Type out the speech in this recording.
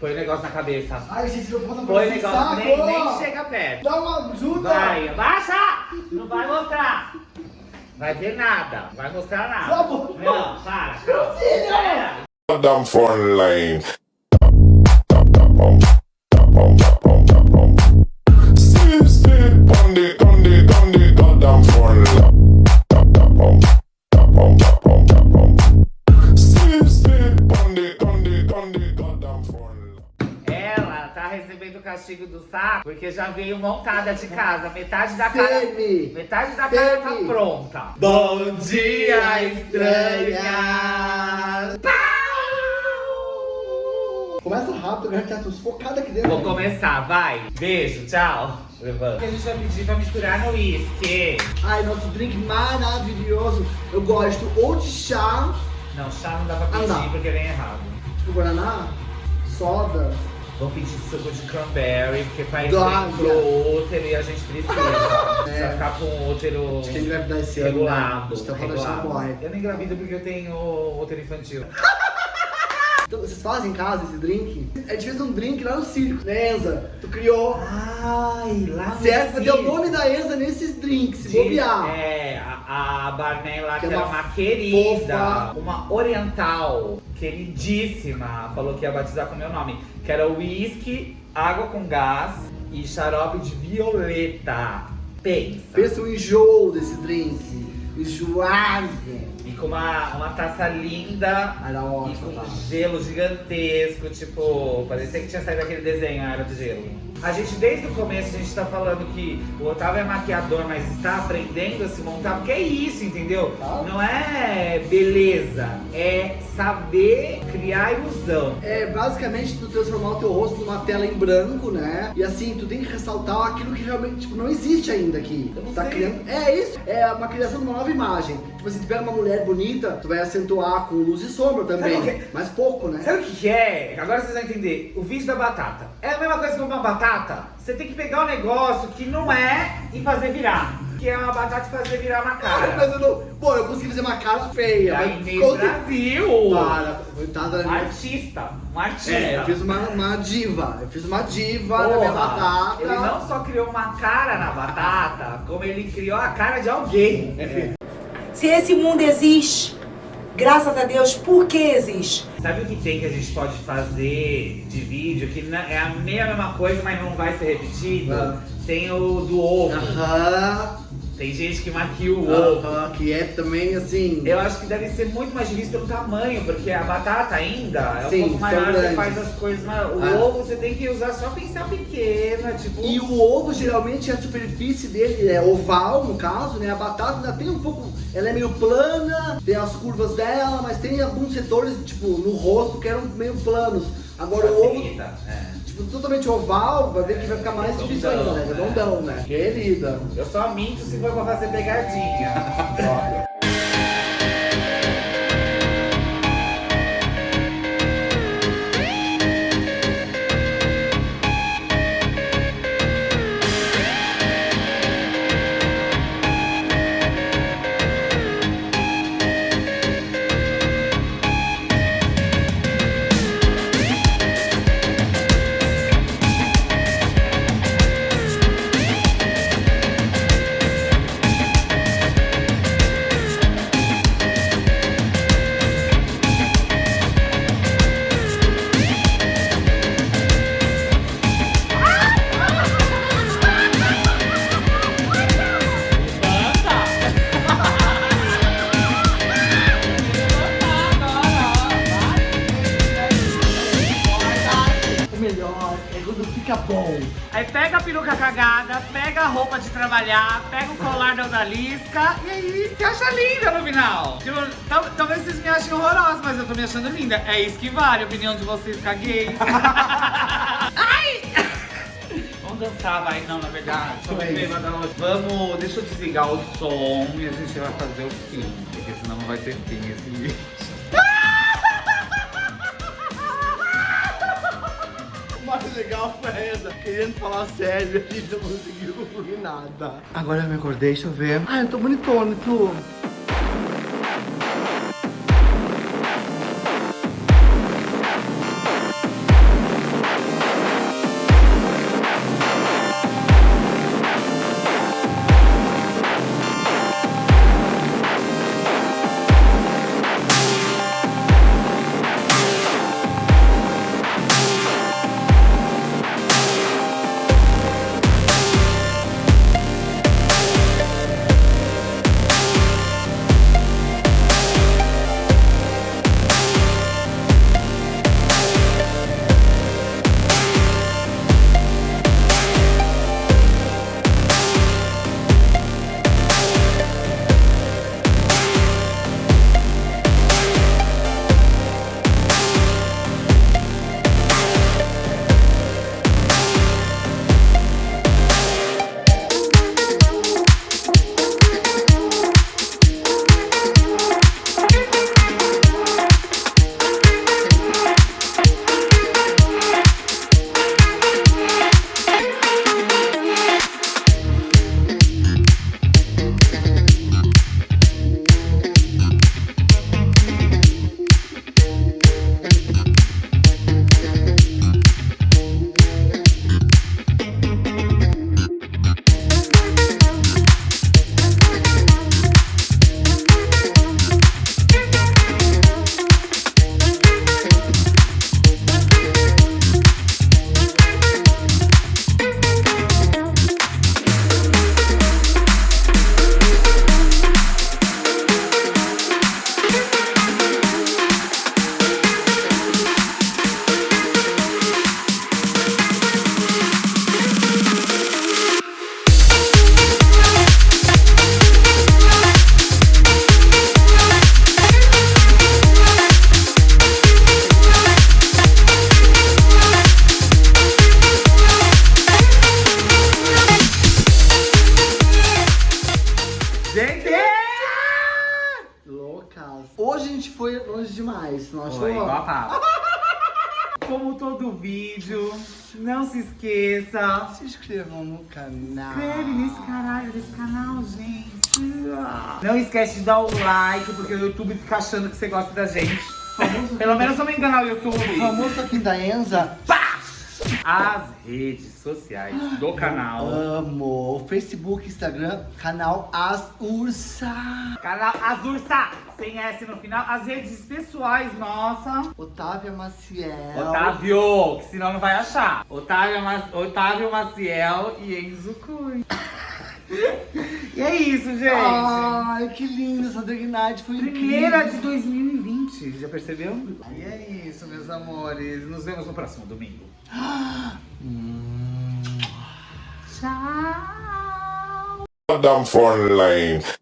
Põe o negócio na cabeça. Ai, gente, não Põe o negócio, nem, nem chega perto. Dá uma ajuda! Vai, abaixa! Não vai mostrar. Vai ver nada. Vai mostrar nada. Tá. Não, para. calma. Down front line. Recebendo o castigo do saco porque já veio montada de casa. Metade da cara. Femi! Metade da cara tá Femi. pronta. Bom dia, estranha! Começa rápido, agora que tô sufocada aqui dentro. Vou começar, vai. Beijo, tchau. Levanta. O que a gente vai pedir pra misturar no uísque? Ai, nosso drink maravilhoso. Eu gosto ou de chá, Não, chá não dá pra pedir Ah, porque vem errado. tipo guaraná, soda. Vou pedir suco de cranberry, porque faz bem pro útero e a gente precisa. Precisa É. ficar com o útero Acho que engravidar esse ano, né? regulado. A gente tá falando regulado. morre. Eu não engravido porque eu tenho útero infantil. Então, vocês fazem em casa esse drink? A gente fez um drink lá no circo, né, Enza? Tu criou. Ai, lá no Certo? Deu o nome da Enza nesses drinks, se De- bobear. É, a, a Barney lá, que, Que é era uma uma querida, fofa. uma oriental, queridíssima, falou que ia batizar com meu nome. Que era uísque, água com gás e xarope de violeta. Pensa. Pensa o enjoo desse drink. Enjoado. E com uma, uma taça linda Era e ótimo, com tá? gelo gigantesco, tipo, parecia que tinha saído aquele desenho, a Era de Gelo. A gente, desde o começo, a gente tá falando que o Otávio é maquiador, mas está aprendendo a se montar, porque é isso, entendeu? Ah. Não é beleza, é saber criar ilusão. É basicamente tu transformar o teu rosto numa tela em branco, né? E assim, tu tem que ressaltar aquilo que realmente tipo, não existe ainda aqui. Eu não tá sei. criando. É isso, é uma criação de uma nova imagem. Tipo assim, tu pega uma mulher bonita, tu vai acentuar com luz e sombra também. Quê? Mas pouco, né? Sabe o que, que é? Agora vocês vão entender. O vídeo da batata. É a mesma coisa que uma batata. Você tem que pegar um negócio que não é e fazer virar. Que é uma batata e fazer virar na cara. Mas eu não. Pô, eu consegui fazer uma cara feia. Aí mas meio consegui- Brasil. Para, coitada da Um minha. artista. Um artista. É, eu fiz uma, uma diva. Eu fiz uma diva na minha Porra, batata. Ele não só criou uma cara na batata, como ele criou a cara de alguém. Se esse mundo existe, graças a Deus, por que existe? Sabe o que tem que a gente pode fazer de vídeo que é a mesma coisa, mas não vai ser repetido? Ah. Tem o do ovo. Aham. Tem gente que maquia o ovo. Aham, que é também assim. Eu acho que deve ser muito mais difícil pelo tamanho, porque a batata ainda é um Sim, pouco maior, você faz as coisas maiores. O Ah. ovo você tem que usar só pincel pequena, tipo. E o ovo, geralmente, a superfície dele é oval, no caso, né? A batata ainda tem um pouco... Ela é meio plana, tem as curvas dela, mas tem alguns setores, tipo, no rosto que eram meio planos. Agora o ovo, facilita. É. tipo, totalmente oval, vai ver que vai ficar mais Redondão, difícil ainda, né? Redondão, né? Querida. Eu só minto se for pra fazer pegadinha. bom. Aí pega a peruca cagada, pega a roupa de trabalhar, pega o colar da odalisca e aí se acha linda no final. Tipo, tal- talvez vocês me achem horrorosa, mas eu tô me achando linda. É isso que vale, a opinião de vocês, caguei. Ai! Vamos dançar, vai. Não, na verdade, Vamos, deixa eu desligar o som e a gente vai fazer o fim, porque senão não vai ter fim esse vídeo. Legal foi essa, querendo falar sério, a gente não conseguiu nada. Agora eu me acordei, deixa eu ver. Ai, eu tô bonitona, tu. gente! Yeah! Loucas. Hoje a gente foi longe demais, nós? Foi, igual a. Como todo vídeo, não se esqueça. Se inscrevam no canal. Inscreve nesse caralho, nesse canal, gente. Não esquece de dar o like, porque o YouTube fica achando que você gosta da gente. Pelo menos eu me enganar o YouTube. O famoso aqui da Enza. Pá! As redes sociais do canal. Amo. Facebook, Instagram, canal As Ursa. Canal Azursa, sem S no final. As redes pessoais, nossa. Otávia Maciel. Otávio, que senão não vai achar. Otávio, Ma Otávio Maciel e Enzo Cunha. e é isso, gente. Ai, que lindo. Essa Drag Night foi Primeira de incrível. 2020, já percebeu? E é isso, meus amores. Nos vemos no próximo domingo. Tchau. Goddamn front line.